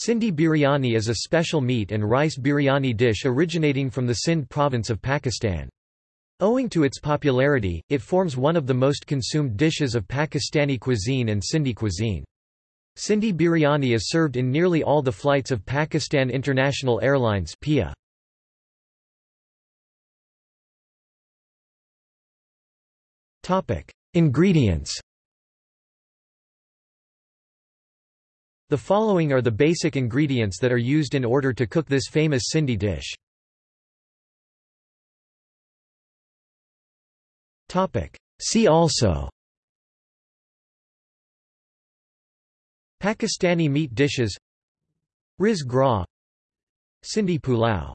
Sindhi biryani is a special meat and rice biryani dish originating from the Sindh province of Pakistan. Owing to its popularity, it forms one of the most consumed dishes of Pakistani cuisine and Sindhi cuisine. Sindhi biryani is served in nearly all the flights of Pakistan International Airlines PIA. Ingredients The following are the basic ingredients that are used in order to cook this famous Sindhi dish. See also. Pakistani meat dishes. Riz Gras Sindhi pulao